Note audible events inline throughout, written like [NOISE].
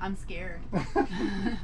I'm scared. [LAUGHS] [LAUGHS]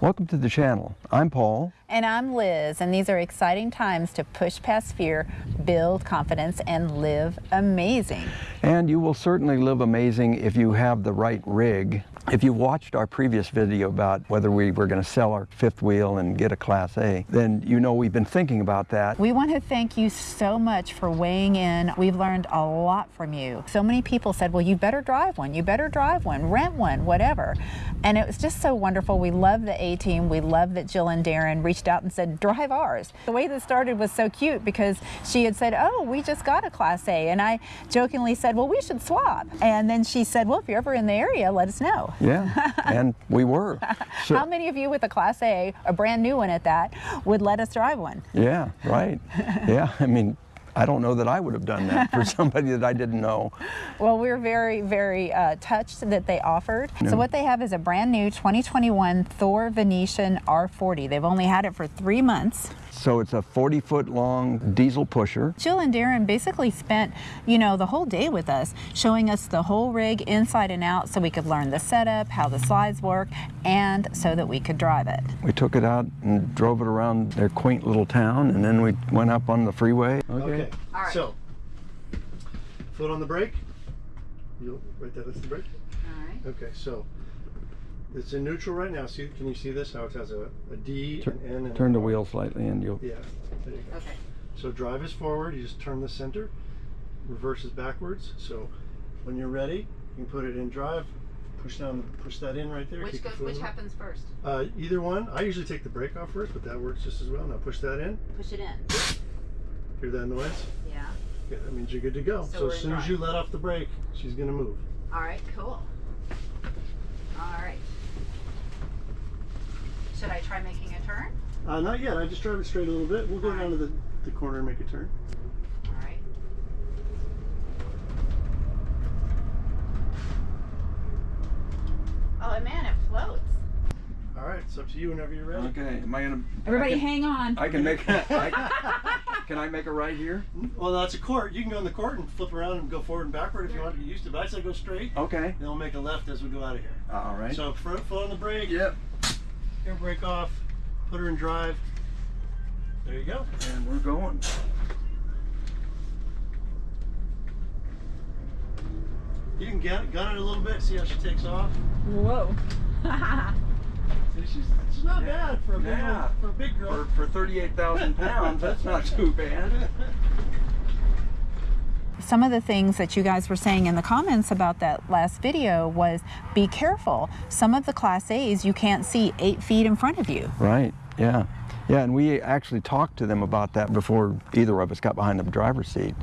Welcome to the channel. I'm Paul. And I'm Liz, and these are exciting times to push past fear, build confidence, and live amazing. And you will certainly live amazing if you have the right rig. If you watched our previous video about whether we were going to sell our fifth wheel and get a Class A, then you know we've been thinking about that. We want to thank you so much for weighing in. We've learned a lot from you. So many people said, well, you better drive one, you better drive one, rent one, whatever. And it was just so wonderful. We love the A-Team. We love that Jill and Darren reached out and said, drive ours. The way this started was so cute because she had said, oh, we just got a Class A. And I jokingly said, well, we should swap. And then she said, well, if you're ever in the area, let us know. Yeah, [LAUGHS] and we were. So, How many of you with a Class A, a brand new one at that, would let us drive one? Yeah, right. [LAUGHS] yeah, I mean, I don't know that I would have done that for [LAUGHS] somebody that I didn't know. Well, we're very, very uh, touched that they offered. So what they have is a brand new 2021 Thor Venetian R40. They've only had it for three months. So it's a 40 foot long diesel pusher. Jill and Darren basically spent, you know, the whole day with us, showing us the whole rig inside and out so we could learn the setup, how the slides work, and so that we could drive it. We took it out and drove it around their quaint little town, and then we went up on the freeway. Okay, okay. All right. so foot on the brake. You right there, that's the brake. All right. Okay, so it's in neutral right now. See, can you see this? How it has a, a D, Tur an N, and turn the wheel slightly, and you'll. Yeah. There you go. Okay. So drive is forward. You just turn the center. Reverse is backwards. So when you're ready, you can put it in drive. Push down, push that in right there. Which goes, which happens first? Uh, either one. I usually take the brake off first, but that works just as well. Now push that in. Push it in. Hear that noise? Yeah. Okay, that means you're good to go. So, so as soon as you let off the brake, she's gonna move. All right, cool. All right. Should I try making a turn? Uh, not yet. I just drive it straight a little bit. We'll go All down right. to the, the corner and make a turn. All right. Oh man, it floats. All right, it's up to you whenever you're ready. Okay, am I gonna? Everybody, I can, hang on. I can make. I, [LAUGHS] can I make a right here? Well, that's a court. You can go in the court and flip around and go forward and backward if you want to get used to. But I say go straight. Okay. Then we'll make a left as we go out of here. All right. So front foot on the brake. Yep. Air brake off. Put her in drive. There you go. And we're going. You can get gun it a little bit. See how she takes off. Whoa. [LAUGHS] see, she's, she's not yeah. bad for a big yeah. one, for a big girl. For, for 38,000 pounds, that's not too bad. [LAUGHS] some of the things that you guys were saying in the comments about that last video was be careful. Some of the Class A's you can't see eight feet in front of you. Right, yeah. Yeah, and we actually talked to them about that before either of us got behind the driver's seat.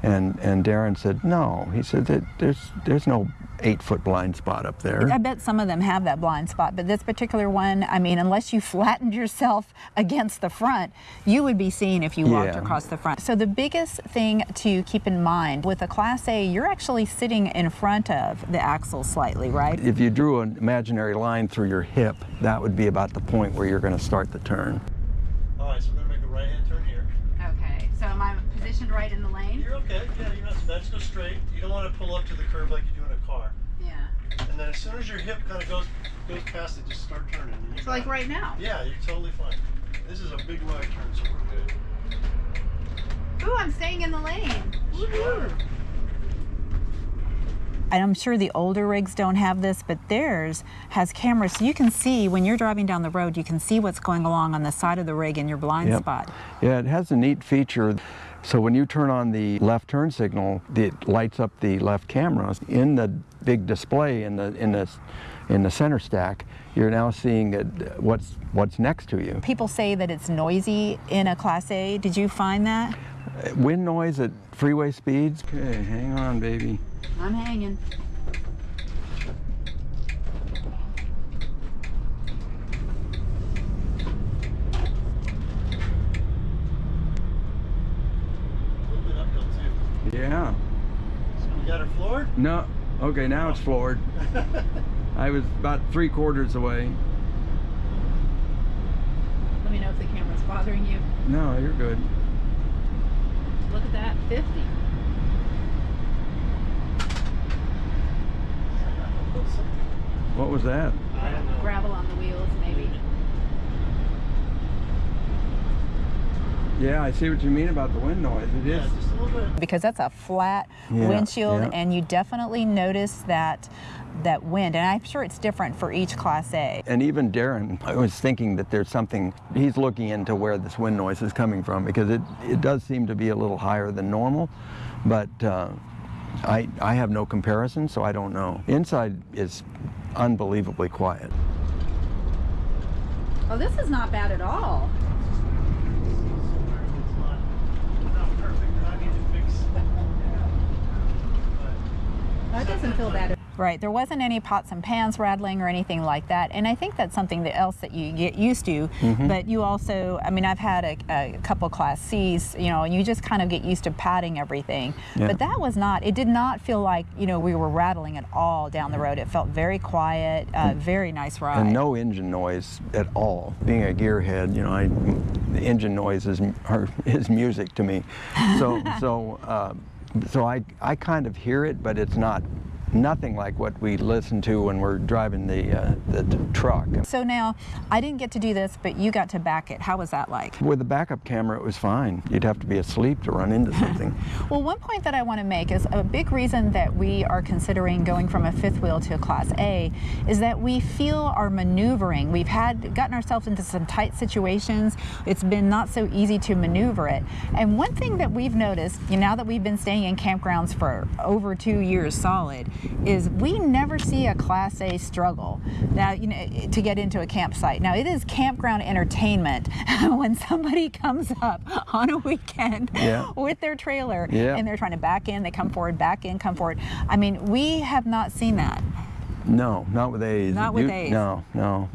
And, and Darren said, no. He said that there's, there's no eight foot blind spot up there. I bet some of them have that blind spot, but this particular one, I mean, unless you flattened yourself against the front, you would be seen if you walked yeah. across the front. So the biggest thing to keep in mind with a Class A, you're actually sitting in front of the axle slightly, right? If you drew an imaginary line through your hip, that would be about the point where you're going to start the turn. All right, so we're going to make a right-hand turn here. Okay, so am I positioned right in the lane? You're okay, yeah, you're not, let's go straight. You don't want to pull up to the curb like you do in a car. Yeah. And then as soon as your hip kind of goes goes past it, just start turning. So like right now? Yeah, you're totally fine. This is a big right turn, so we're good. Ooh, I'm staying in the lane. Woohoo! And I'm sure the older rigs don't have this, but theirs has cameras. So you can see when you're driving down the road, you can see what's going along on the side of the rig in your blind yep. spot. Yeah, it has a neat feature. So when you turn on the left turn signal, it lights up the left camera. In the big display in the in the in the center stack, you're now seeing what's what's next to you. People say that it's noisy in a Class A. Did you find that? Wind noise at freeway speeds. Okay, hang on, baby. I'm hanging. Yeah. So we got her floored? No. Okay, now it's floored. [LAUGHS] I was about three quarters away. Let me know if the camera's bothering you. No, you're good. Look at that, 50. What was that? Uh, I don't know. Gravel on the wheels, maybe. Yeah, I see what you mean about the wind noise. It is. Yeah, is. just a little bit. Because that's a flat Yeah, windshield, yeah. and you definitely notice that that wind. And I'm sure it's different for each Class A. And even Darren, I was thinking that there's something, he's looking into where this wind noise is coming from because it, it does seem to be a little higher than normal, but uh, I, I have no comparison, so I don't know. Inside is unbelievably quiet. Oh, this is not bad at all. It's not, not perfect, and I need to fix. That doesn't feel bad. Right, there wasn't any pots and pans rattling or anything like that, and I think that's something that else that you get used to. But you also, I mean, I've had a, a couple Class C's, you know, and you just kind of get used to patting everything. Yeah. But that was not. It did not feel like you know we were rattling at all down the road. It felt very quiet, uh, very nice ride. And no engine noise at all. Being a gearhead, you know, I, the engine noise is, are, [LAUGHS] is music to me. So, so, uh, so I, I kind of hear it, but it's not nothing like what we listen to when we're driving the, uh, the, the truck. So now, I didn't get to do this, but you got to back it. How was that like? With the backup camera, it was fine. You'd have to be asleep to run into something. [LAUGHS] Well, one point that I want to make is a big reason that we are considering going from a fifth wheel to a Class A is that we feel our maneuvering. We've had gotten ourselves into some tight situations. It's been not so easy to maneuver it. And one thing that we've noticed, you know, now that we've been staying in campgrounds for over two years solid, is we never see a Class A struggle. Now, you know, to get into a campsite. Now, it is campground entertainment [LAUGHS] when somebody comes up on a weekend Yeah. [LAUGHS] with their trailer Yeah. and they're trying to back in, they come forward, back in, come forward. I mean, we have not seen that. No, not with A's. Not with You- A's. No, no.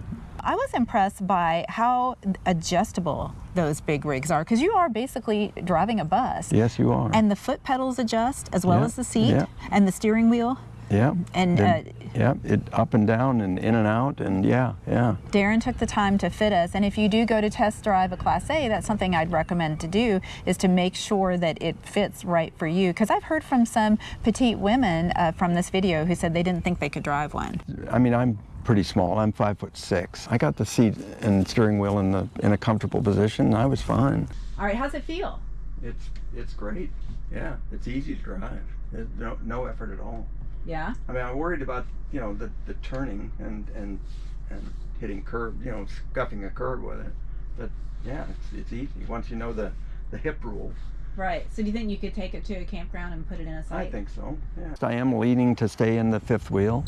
I was impressed by how adjustable those big rigs are because you are basically driving a bus. Yes, you are. And the foot pedals adjust as well Yeah, as the seat yeah. and the steering wheel. Yeah. and, Then- uh, yeah, it up and down and in and out and yeah, yeah. Darren took the time to fit us, and if you do go to test drive a Class A, that's something I'd recommend to do is to make sure that it fits right for you. Because I've heard from some petite women uh, from this video who said they didn't think they could drive one. I mean, I'm pretty small. I'm five foot six. I got the seat and steering wheel in the in a comfortable position. And I was fine. All right, how's it feel? It's it's great. Yeah, it's easy to drive. There's no no effort at all. Yeah. I mean, I'm worried about you know the, the turning and and and hitting curb, you know, scuffing a curb with it. But yeah, it's, it's easy once you know the the hip rule. Right. So do you think you could take it to a campground and put it in a I site? I think so. Yeah. I am leaning to stay in the fifth wheel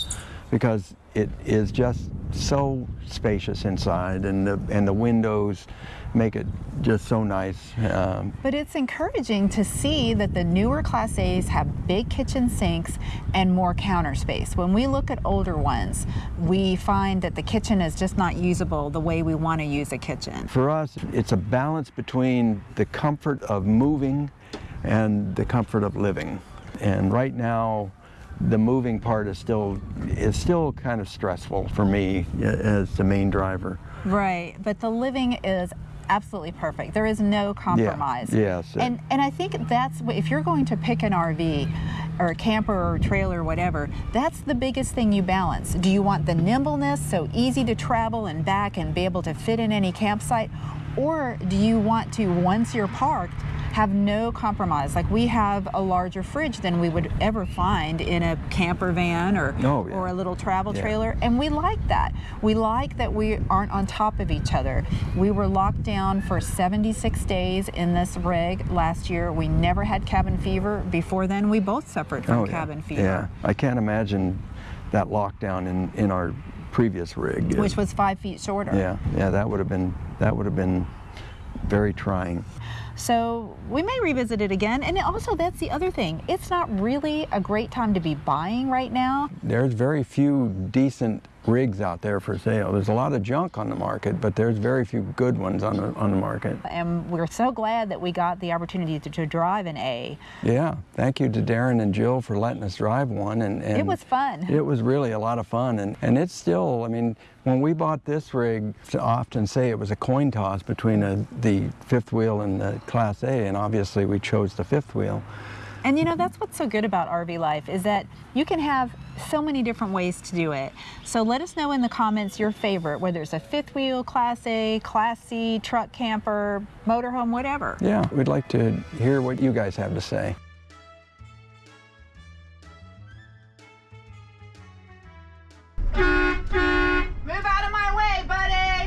because it is just so spacious inside, and the and the windows make it just so nice. Um, But it's encouraging to see that the newer Class A's have big kitchen sinks and more counter space. When we look at older ones, we find that the kitchen is just not usable the way we want to use a kitchen. For us, it's a balance between the comfort of moving and the comfort of living. And right now, the moving part is still is still kind of stressful for me as the main driver. Right, but the living is absolutely perfect. There is no compromise. Yeah, yes, And and I think that's if you're going to pick an RV or a camper or a trailer or whatever, that's the biggest thing you balance. Do you want the nimbleness so easy to travel and back and be able to fit in any campsite or do you want to once you're parked have no compromise. Like we have a larger fridge than we would ever find in a camper van or Oh, yeah. or a little travel Yeah. trailer and we like that. We like that we aren't on top of each other. We were locked down for 76 days in this rig last year. We never had cabin fever. Before then, we both suffered from Oh, yeah. cabin fever, Yeah, I can't imagine that lockdown in, in our previous rig. which was five feet shorter. yeah, yeah, that would have been that would have been very trying. So we may revisit it again. And also, that's the other thing. It's not really a great time to be buying right now. There's very few decent rigs out there for sale. There's a lot of junk on the market, but there's very few good ones on the on the market. And we're so glad that we got the opportunity to, to drive an A. Yeah, thank you to Darren and Jill for letting us drive one. And, and It was fun. It was really a lot of fun, and and it's still. I mean, when we bought this rig, to often say it was a coin toss between a, the fifth wheel and the Class A, and obviously we chose the fifth wheel. And you know, that's what's so good about RV life is that you can have so many different ways to do it. So let us know in the comments your favorite, whether it's a fifth wheel, Class A, Class C, truck camper, motorhome, whatever. Yeah, we'd like to hear what you guys have to say.